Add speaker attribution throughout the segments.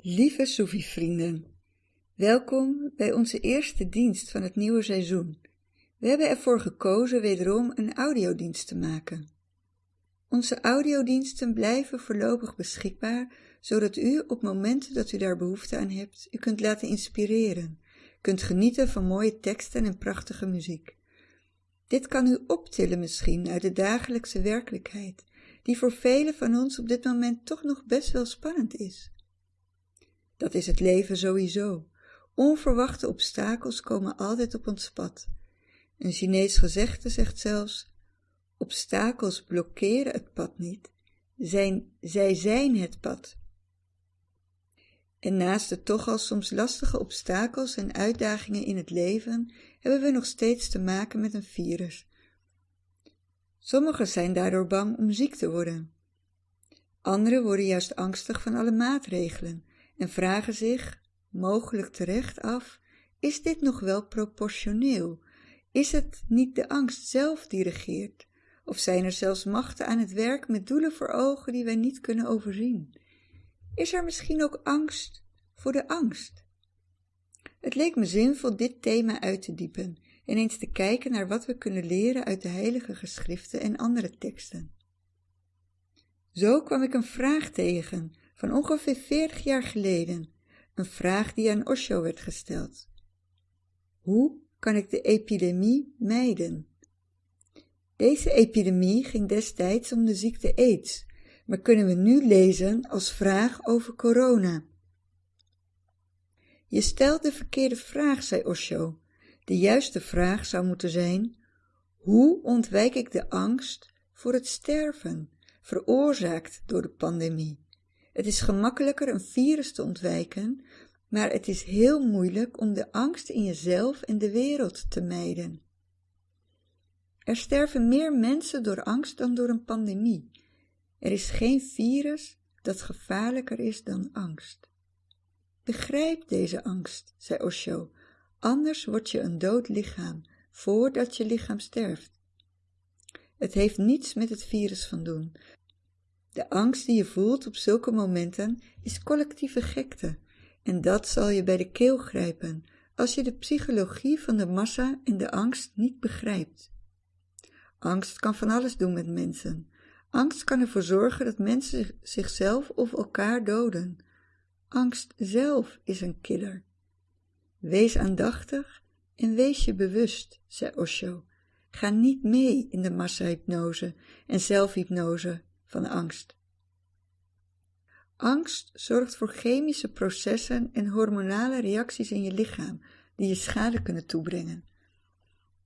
Speaker 1: Lieve Soefie-vrienden, welkom bij onze eerste dienst van het nieuwe seizoen. We hebben ervoor gekozen wederom een audiodienst te maken. Onze audiodiensten blijven voorlopig beschikbaar, zodat u op momenten dat u daar behoefte aan hebt, u kunt laten inspireren, kunt genieten van mooie teksten en prachtige muziek. Dit kan u optillen misschien uit de dagelijkse werkelijkheid, die voor velen van ons op dit moment toch nog best wel spannend is. Dat is het leven sowieso. Onverwachte obstakels komen altijd op ons pad. Een Chinees gezegde zegt zelfs: obstakels blokkeren het pad niet, zijn, zij zijn het pad. En naast de toch al soms lastige obstakels en uitdagingen in het leven, hebben we nog steeds te maken met een virus. Sommigen zijn daardoor bang om ziek te worden. Anderen worden juist angstig van alle maatregelen en vragen zich, mogelijk terecht, af: is dit nog wel proportioneel? Is het niet de angst zelf die regeert? Of zijn er zelfs machten aan het werk met doelen voor ogen die wij niet kunnen overzien? Is er misschien ook angst voor de angst? Het leek me zinvol dit thema uit te diepen en eens te kijken naar wat we kunnen leren uit de heilige geschriften en andere teksten. Zo kwam ik een vraag tegen van ongeveer 40 jaar geleden, een vraag die aan Osho werd gesteld. Hoe kan ik de epidemie mijden? Deze epidemie ging destijds om de ziekte AIDS, maar kunnen we nu lezen als vraag over corona. Je stelt de verkeerde vraag, zei Osho. De juiste vraag zou moeten zijn: hoe ontwijk ik de angst voor het sterven, veroorzaakt door de pandemie? Het is gemakkelijker een virus te ontwijken, maar het is heel moeilijk om de angst in jezelf en de wereld te mijden. Er sterven meer mensen door angst dan door een pandemie. Er is geen virus dat gevaarlijker is dan angst. Begrijp deze angst, zei Osho, anders word je een dood lichaam voordat je lichaam sterft. Het heeft niets met het virus van doen. De angst die je voelt op zulke momenten is collectieve gekte, en dat zal je bij de keel grijpen als je de psychologie van de massa en de angst niet begrijpt. Angst kan van alles doen met mensen. Angst kan ervoor zorgen dat mensen zichzelf of elkaar doden. Angst zelf is een killer. Wees aandachtig en wees je bewust, zei Osho. Ga niet mee in de massahypnose en zelfhypnose van angst. Angst zorgt voor chemische processen en hormonale reacties in je lichaam die je schade kunnen toebrengen.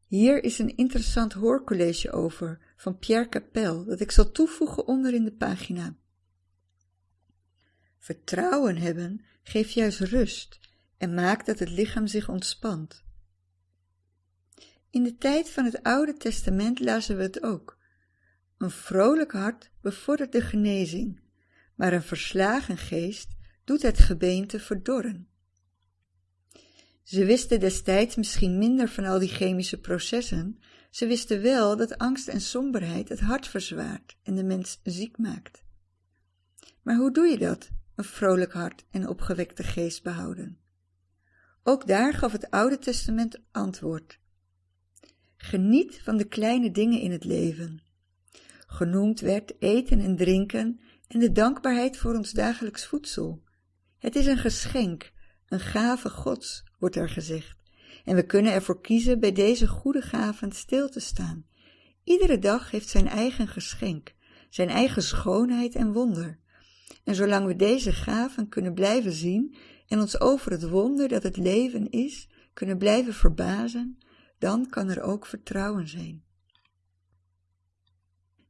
Speaker 1: Hier is een interessant hoorcollege over van Pierre Capel dat ik zal toevoegen onder in de pagina. Vertrouwen hebben geeft juist rust en maakt dat het lichaam zich ontspant. In de tijd van het Oude Testament lazen we het ook. Een vrolijk hart bevordert de genezing, maar een verslagen geest doet het gebeente verdorren. Ze wisten destijds misschien minder van al die chemische processen, ze wisten wel dat angst en somberheid het hart verzwaart en de mens ziek maakt. Maar hoe doe je dat, een vrolijk hart en opgewekte geest behouden? Ook daar gaf het Oude Testament antwoord. Geniet van de kleine dingen in het leven. Genoemd werd eten en drinken en de dankbaarheid voor ons dagelijks voedsel. Het is een geschenk, een gave Gods, wordt er gezegd. En we kunnen ervoor kiezen bij deze goede gaven stil te staan. Iedere dag heeft zijn eigen geschenk, zijn eigen schoonheid en wonder. En zolang we deze gaven kunnen blijven zien en ons over het wonder dat het leven is, kunnen blijven verbazen, dan kan er ook vertrouwen zijn.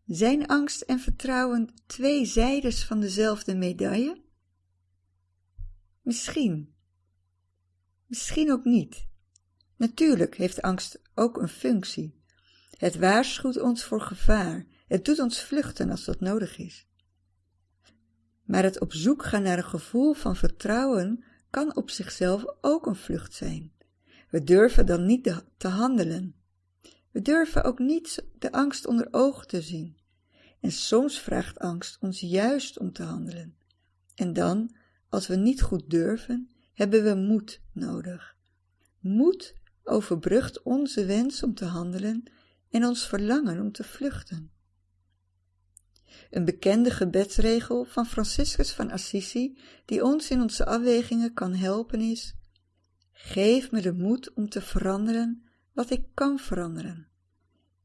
Speaker 1: Zijn angst en vertrouwen twee zijdes van dezelfde medaille? Misschien. Misschien ook niet. Natuurlijk heeft angst ook een functie. Het waarschuwt ons voor gevaar. Het doet ons vluchten als dat nodig is. Maar het op zoek gaan naar een gevoel van vertrouwen kan op zichzelf ook een vlucht zijn. We durven dan niet te handelen. We durven ook niet de angst onder ogen te zien. En soms vraagt angst ons juist om te handelen. En dan, als we niet goed durven, hebben we moed nodig. Moed overbrugt onze wens om te handelen en ons verlangen om te vluchten. Een bekende gebedsregel van Franciscus van Assisi, die ons in onze afwegingen kan helpen, is: Geef me de moed om te veranderen wat ik kan veranderen.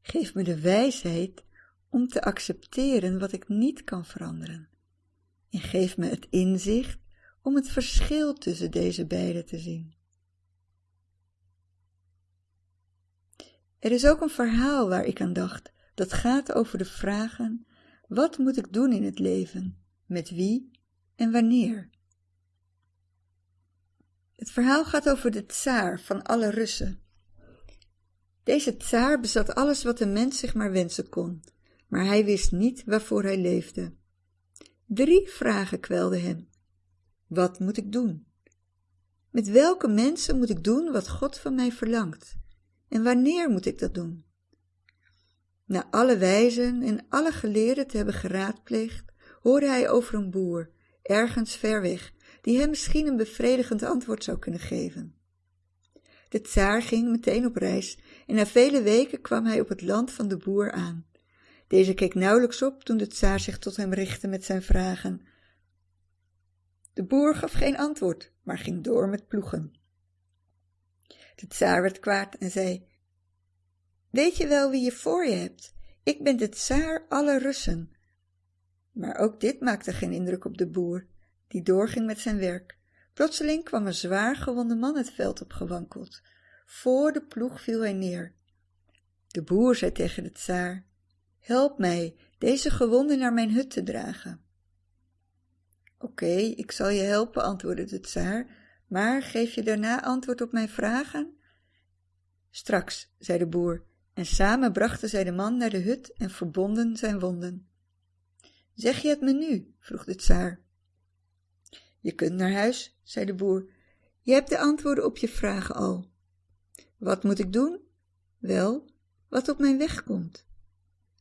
Speaker 1: Geef me de wijsheid om te accepteren wat ik niet kan veranderen. En geef me het inzicht om het verschil tussen deze beide te zien. Er is ook een verhaal waar ik aan dacht, dat gaat over de vragen: wat moet ik doen in het leven, met wie en wanneer? Het verhaal gaat over de tsaar van alle Russen. Deze tsaar bezat alles wat een mens zich maar wensen kon, maar hij wist niet waarvoor hij leefde. Drie vragen kwelden hem. Wat moet ik doen? Met welke mensen moet ik doen wat God van mij verlangt? En wanneer moet ik dat doen? Na alle wijzen en alle geleerden te hebben geraadpleegd, hoorde hij over een boer, ergens ver weg, die hem misschien een bevredigend antwoord zou kunnen geven. De tsaar ging meteen op reis en na vele weken kwam hij op het land van de boer aan. Deze keek nauwelijks op toen de tsaar zich tot hem richtte met zijn vragen. De boer gaf geen antwoord, maar ging door met ploegen. De tsaar werd kwaad en zei, Weet je wel wie je voor je hebt? Ik ben de tsaar alle Russen. Maar ook dit maakte geen indruk op de boer, die doorging met zijn werk. Plotseling kwam een zwaar gewonde man het veld opgewankeld. Voor de ploeg viel hij neer. De boer zei tegen de tsaar, Help mij deze gewonde naar mijn hut te dragen. Oké, ik zal je helpen, antwoordde de tsaar, maar geef je daarna antwoord op mijn vragen? Straks, zei de boer, en samen brachten zij de man naar de hut en verbonden zijn wonden. Zeg je het me nu? vroeg de tsaar. Je kunt naar huis, zei de boer. Je hebt de antwoorden op je vragen al. Wat moet ik doen? Wel, wat op mijn weg komt.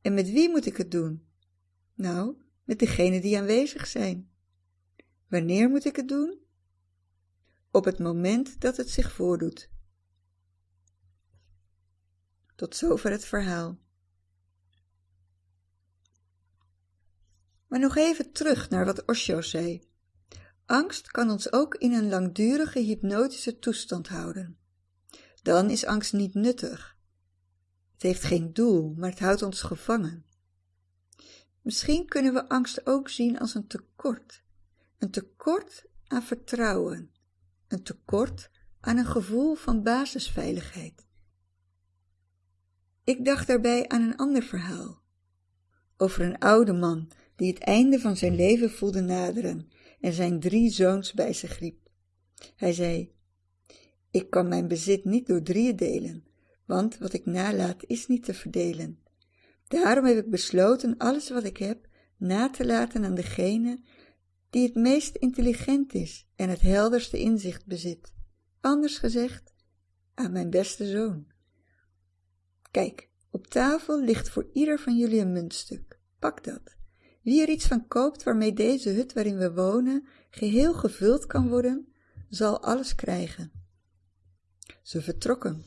Speaker 1: En met wie moet ik het doen? Nou, met degenen die aanwezig zijn. Wanneer moet ik het doen? Op het moment dat het zich voordoet. Tot zover het verhaal. Maar nog even terug naar wat Osho zei. Angst kan ons ook in een langdurige hypnotische toestand houden. Dan is angst niet nuttig. Het heeft geen doel, maar het houdt ons gevangen. Misschien kunnen we angst ook zien als een tekort. Een tekort aan vertrouwen. Een tekort aan een gevoel van basisveiligheid. Ik dacht daarbij aan een ander verhaal. Over een oude man die het einde van zijn leven voelde naderen en zijn drie zoons bij zich riep. Hij zei, ik kan mijn bezit niet door drieën delen, want wat ik nalaat is niet te verdelen. Daarom heb ik besloten alles wat ik heb na te laten aan degene die het meest intelligent is en het helderste inzicht bezit. Anders gezegd, aan mijn beste zoon. Kijk, op tafel ligt voor ieder van jullie een muntstuk. Pak dat. Wie er iets van koopt waarmee deze hut waarin we wonen geheel gevuld kan worden, zal alles krijgen. Ze vertrokken.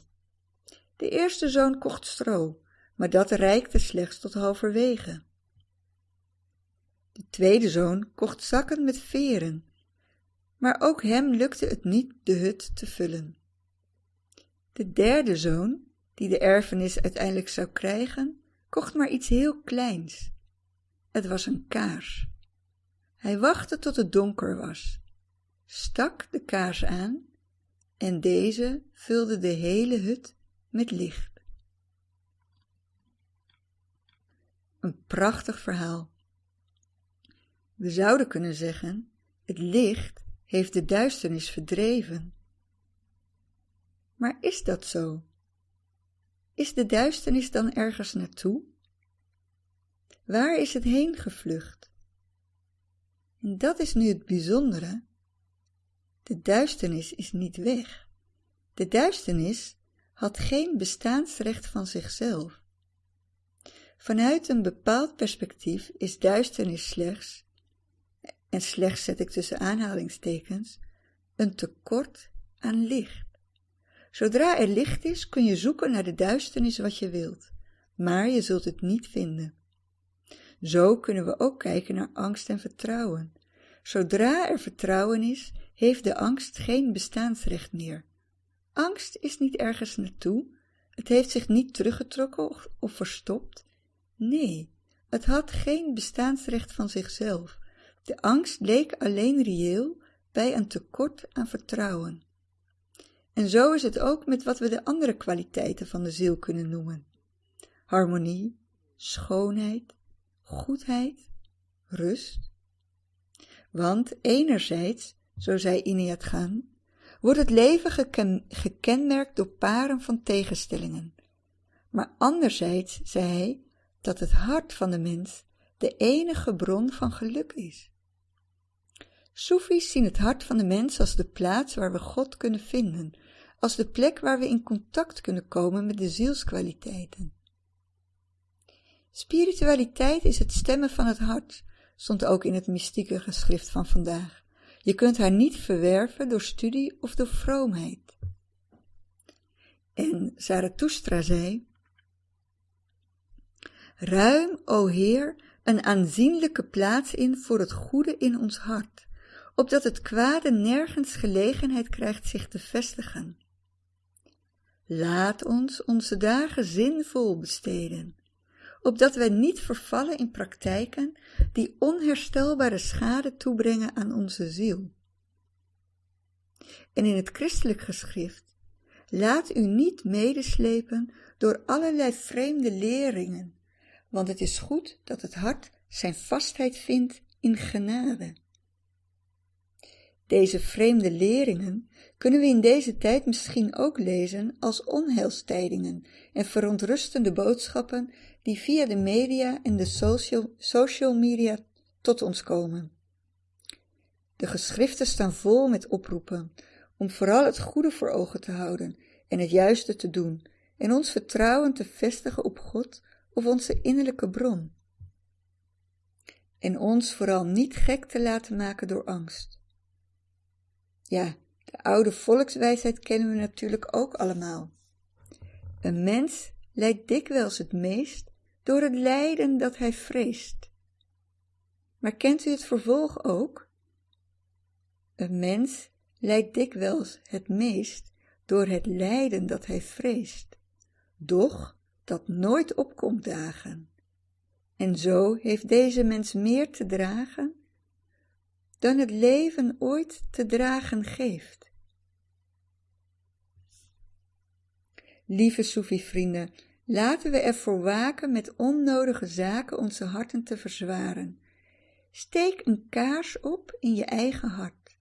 Speaker 1: De eerste zoon kocht stro, maar dat reikte slechts tot halverwege. De tweede zoon kocht zakken met veren, maar ook hem lukte het niet de hut te vullen. De derde zoon, die de erfenis uiteindelijk zou krijgen, kocht maar iets heel kleins. Het was een kaars. Hij wachtte tot het donker was, stak de kaars aan en deze vulde de hele hut met licht. Een prachtig verhaal. We zouden kunnen zeggen, het licht heeft de duisternis verdreven. Maar is dat zo? Is de duisternis dan ergens naartoe? Waar is het heen gevlucht? En dat is nu het bijzondere. De duisternis is niet weg. De duisternis had geen bestaansrecht van zichzelf. Vanuit een bepaald perspectief is duisternis slechts en slechts zet ik tussen aanhalingstekens, een tekort aan licht. Zodra er licht is, kun je zoeken naar de duisternis wat je wilt, maar je zult het niet vinden. Zo kunnen we ook kijken naar angst en vertrouwen. Zodra er vertrouwen is, heeft de angst geen bestaansrecht meer. Angst is niet ergens naartoe, het heeft zich niet teruggetrokken of, verstopt. Nee, het had geen bestaansrecht van zichzelf. De angst leek alleen reëel bij een tekort aan vertrouwen. En zo is het ook met wat we de andere kwaliteiten van de ziel kunnen noemen: harmonie, schoonheid, goedheid, rust. Want enerzijds, zo zei Iniat Gaan, wordt het leven gekenmerkt door paren van tegenstellingen. Maar anderzijds zei hij dat het hart van de mens de enige bron van geluk is. Soefies zien het hart van de mens als de plaats waar we God kunnen vinden, als de plek waar we in contact kunnen komen met de zielskwaliteiten. Spiritualiteit is het stemmen van het hart, stond ook in het mystieke geschrift van vandaag. Je kunt haar niet verwerven door studie of door vroomheid. En Zarathustra zei: Ruim, o Heer, een aanzienlijke plaats in voor het goede in ons hart, opdat het kwade nergens gelegenheid krijgt zich te vestigen. Laat ons onze dagen zinvol besteden, opdat wij niet vervallen in praktijken die onherstelbare schade toebrengen aan onze ziel. En in het christelijk geschrift, laat u niet medeslepen door allerlei vreemde leringen, want het is goed dat het hart zijn vastheid vindt in genade. Deze vreemde leringen kunnen we in deze tijd misschien ook lezen als onheilstijdingen en verontrustende boodschappen die via de media en de social, social media tot ons komen. De geschriften staan vol met oproepen om vooral het goede voor ogen te houden en het juiste te doen en ons vertrouwen te vestigen op God of onze innerlijke bron. En ons vooral niet gek te laten maken door angst. Ja, de oude volkswijsheid kennen we natuurlijk ook allemaal. Een mens lijdt dikwijls het meest door het lijden dat hij vreest. Maar kent u het vervolg ook? Een mens lijdt dikwijls het meest door het lijden dat hij vreest, doch dat nooit opkomt dagen. En zo heeft deze mens meer te dragen dan het leven ooit te dragen geeft. Lieve Soefi-vrienden, laten we ervoor waken met onnodige zaken onze harten te verzwaren. Steek een kaars op in je eigen hart.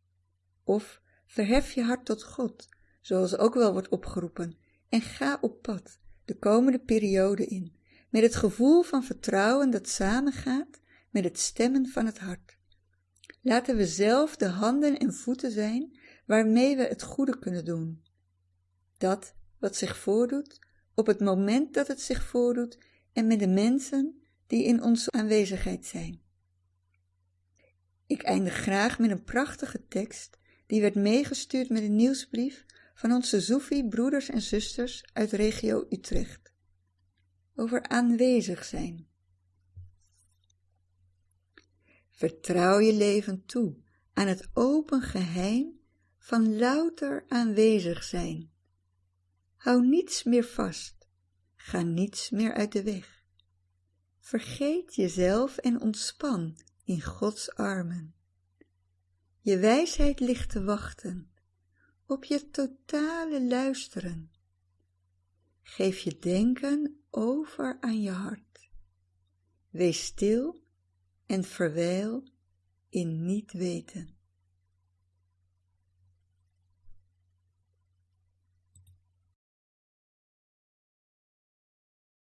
Speaker 1: Of verhef je hart tot God, zoals ook wel wordt opgeroepen, en ga op pad, de komende periode in, met het gevoel van vertrouwen dat samengaat met het stemmen van het hart. Laten we zelf de handen en voeten zijn waarmee we het goede kunnen doen. Dat wat zich voordoet, op het moment dat het zich voordoet en met de mensen die in onze aanwezigheid zijn. Ik eindig graag met een prachtige tekst die werd meegestuurd met een nieuwsbrief van onze Soefi broeders en zusters uit regio Utrecht. Over aanwezig zijn. Vertrouw je leven toe aan het open geheim van louter aanwezig zijn. Hou niets meer vast, ga niets meer uit de weg. Vergeet jezelf en ontspan in Gods armen. Je wijsheid ligt te wachten op je totale luisteren. Geef je denken over aan je hart. Wees stil en verwijl in niet weten.